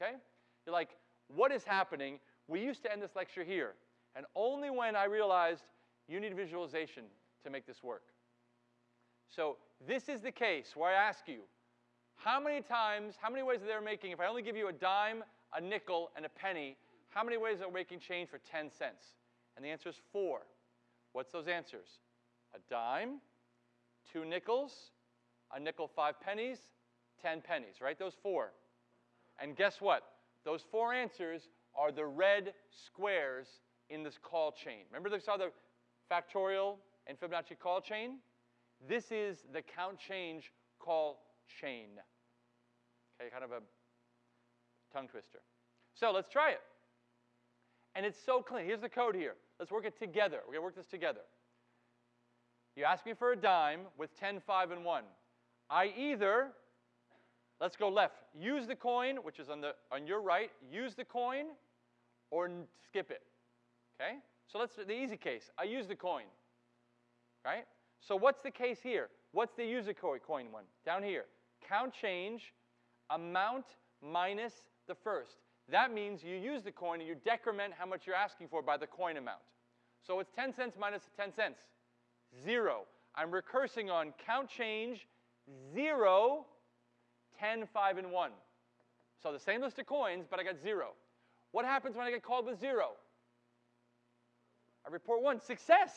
okay? You're like, what is happening? We used to end this lecture here, and only when I realized you need visualization to make this work. So this is the case where I ask you, how many times, how many ways are they making, if I only give you a dime, a nickel, and a penny, how many ways are we making change for 10 cents? And the answer is four. What's those answers? A dime, two nickels, a nickel, five pennies, 10 pennies, right? Those four. And guess what? Those four answers are the red squares in this call chain. Remember they saw the factorial and Fibonacci call chain? This is the count change call chain. Okay, kind of a tongue twister. So let's try it. And it's so clean. Here's the code here. Let's work it together. We're going to work this together. You ask me for a dime with 10, 5, and 1. I either, let's go left, use the coin, which is on, the, on your right, use the coin, or skip it. Okay? So let's the easy case. I use the coin. Right? So what's the case here? What's the use the coin one? Down here. Count change, amount minus the first. That means you use the coin and you decrement how much you're asking for by the coin amount. So it's 10 cents minus 10 cents. Zero. I'm recursing on count change, zero, 10, 5, and 1. So the same list of coins, but I got zero. What happens when I get called with zero? I report one, success.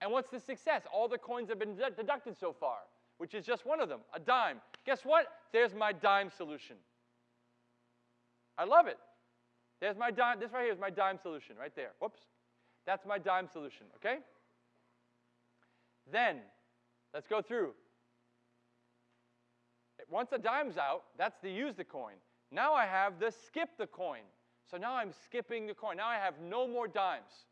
And what's the success? All the coins have been deducted so far, which is just one of them, a dime. Guess what? There's my dime solution. I love it. There's my dime. This right here is my dime solution, right there. Whoops. That's my dime solution, okay? Then, let's go through. Once a dime's out, that's the use the coin. Now I have the skip the coin. So now I'm skipping the coin. Now I have no more dimes.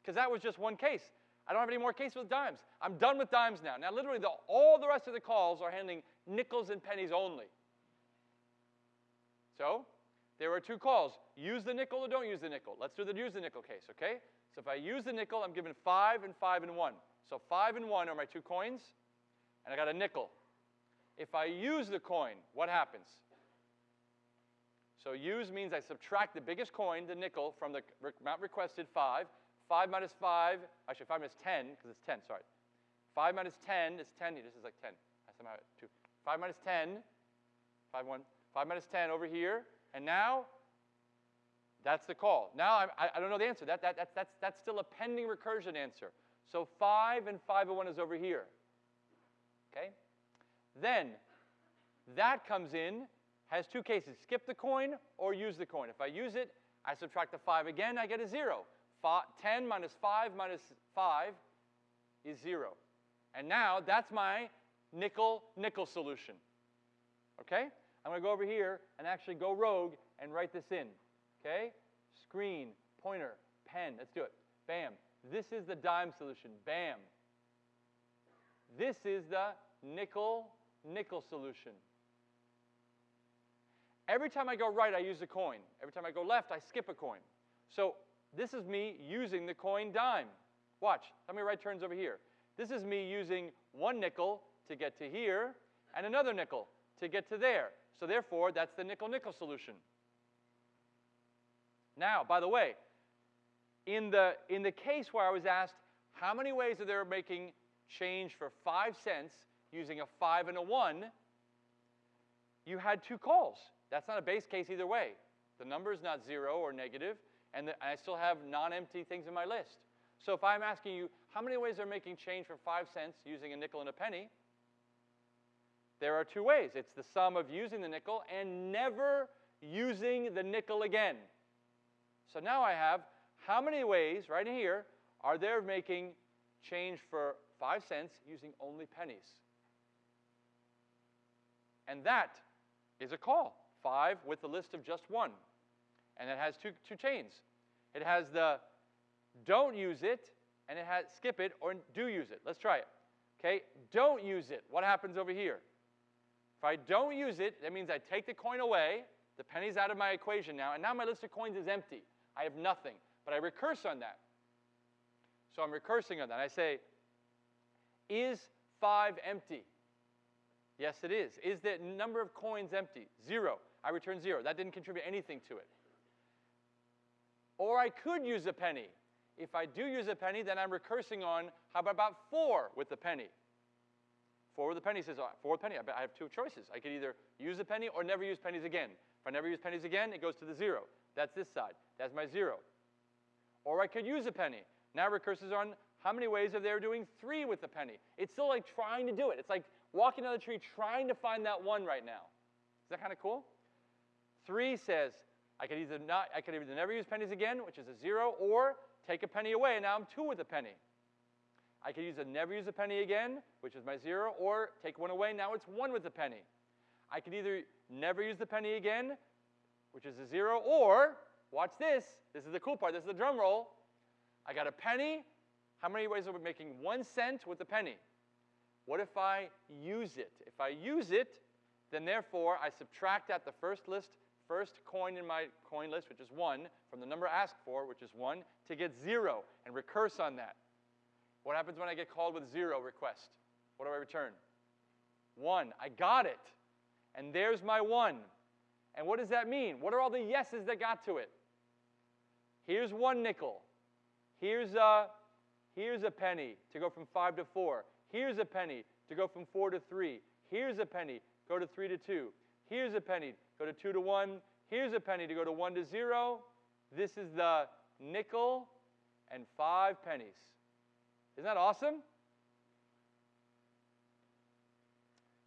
Because that was just one case. I don't have any more cases with dimes. I'm done with dimes now. Now, literally, the, all the rest of the calls are handling nickels and pennies only. So, there are two calls. Use the nickel or don't use the nickel. Let's do the use the nickel case, okay? So if I use the nickel, I'm given 5 and 5 and 1. So 5 and 1 are my two coins, and I got a nickel. If I use the coin, what happens? So use means I subtract the biggest coin, the nickel, from the amount requested, 5. 5 minus 5, actually 5 minus 10, because it's 10, sorry. 5 minus 10 is 10. This is like 10. I somehow 2. 5 minus 10, 5, 1. 5 minus 10 over here. And now, that's the call. Now, I, I don't know the answer. That, that, that, that's, that's still a pending recursion answer. So 5 and 5 and 1 is over here. Okay? Then, that comes in, has two cases. Skip the coin or use the coin. If I use it, I subtract the 5 again, I get a 0. 10 minus 5 minus 5 is 0. And now that's my nickel-nickel solution. Okay? I'm going to go over here and actually go rogue and write this in. Okay? Screen, pointer, pen. Let's do it. Bam. This is the dime solution. Bam. This is the nickel-nickel solution. Every time I go right, I use a coin. Every time I go left, I skip a coin. So this is me using the coin dime. Watch, how many right turns over here? This is me using one nickel to get to here and another nickel to get to there. So therefore, that's the nickel-nickel solution. Now, by the way, in the, in the case where I was asked how many ways are there making change for 5 cents using a 5 and a 1, you had two calls. That's not a base case either way. The number is not 0 or negative and, the, and I still have non-empty things in my list. So if I'm asking you how many ways are making change for five cents using a nickel and a penny, there are two ways. It's the sum of using the nickel and never using the nickel again. So now I have how many ways, right here, are there making change for five cents using only pennies? And that is a call. Five with a list of just one. And it has two, two chains. It has the don't use it, and it has skip it or do use it. Let's try it. Okay, don't use it. What happens over here? If I don't use it, that means I take the coin away, the penny's out of my equation now, and now my list of coins is empty. I have nothing. But I recurse on that. So I'm recursing on that. I say, is 5 empty? Yes, it is. Is the number of coins empty? Zero. I return 0. That didn't contribute anything to it. Or I could use a penny. If I do use a penny, then I'm recursing on how about, 4 with the penny? 4 with the penny says, oh, 4 with penny, I have two choices. I could either use a penny or never use pennies again. If I never use pennies again, it goes to the 0. That's this side. That's my 0. Or I could use a penny. Now recurses on how many ways of there doing 3 with the penny. It's still like trying to do it. It's like walking down the tree trying to find that 1 right now. Is that kind of cool? 3 says, I could either not, I could either never use pennies again, which is a 0, or take a penny away, and now I'm 2 with a penny. I could use a never use a penny again, which is my 0, or take one away, now it's 1 with a penny. I could either never use the penny again, which is a 0, or, watch this, this is the cool part, this is the drum roll. I got a penny. How many ways are we making 1 cent with a penny? What if I use it? If I use it, then therefore I subtract out the first list first coin in my coin list, which is 1, from the number asked for, which is 1, to get 0 and recurse on that. What happens when I get called with 0 request? What do I return? 1. I got it. And there's my 1. And what does that mean? What are all the yeses that got to it? Here's one nickel. Here's a, here's a penny to go from 5 to 4. Here's a penny to go from 4 to 3. Here's a penny, go to 3 to 2. Here's a penny, go to 2 to 1. Here's a penny to go to 1 to 0. This is the nickel and 5 pennies. Isn't that awesome?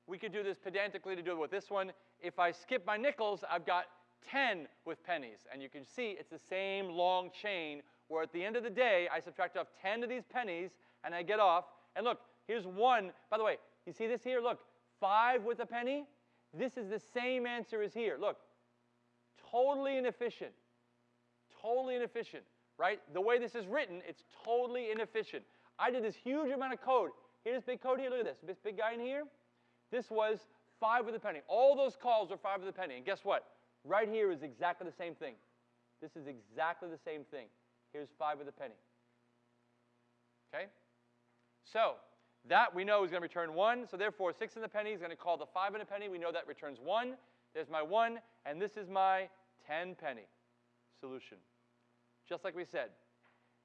We could do this pedantically to do it with this one. If I skip my nickels, I've got 10 with pennies. And you can see it's the same long chain where at the end of the day, I subtract off 10 of these pennies and I get off. And look, here's one. By the way, you see this here? Look, 5 with a penny. This is the same answer as here. Look, totally inefficient. Totally inefficient, right? The way this is written, it's totally inefficient. I did this huge amount of code. Here's big code here. Look at this. This big guy in here. This was 5 with a penny. All those calls are 5 with a penny. And guess what? Right here is exactly the same thing. This is exactly the same thing. Here's 5 with a penny. Okay? So, that we know is going to return 1. So therefore, 6 in the penny is going to call the 5 in a penny. We know that returns 1. There's my 1. And this is my 10 penny solution. Just like we said.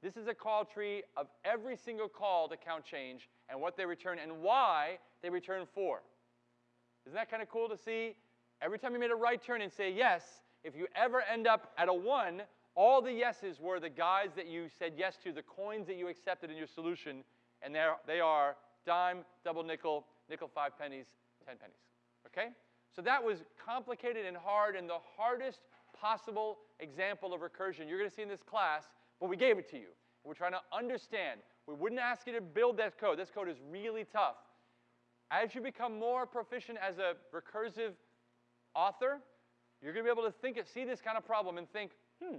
This is a call tree of every single call to count change and what they return and why they return 4. Isn't that kind of cool to see? Every time you made a right turn and say yes, if you ever end up at a 1, all the yeses were the guys that you said yes to, the coins that you accepted in your solution, and they are dime, double nickel, nickel five pennies, ten pennies. Okay? So that was complicated and hard and the hardest possible example of recursion you're going to see in this class, but we gave it to you. We're trying to understand. We wouldn't ask you to build that code. This code is really tough. As you become more proficient as a recursive author, you're going to be able to think, see this kind of problem and think, hmm,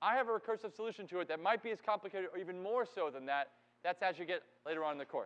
I have a recursive solution to it that might be as complicated or even more so than that. That's as you get later on in the course.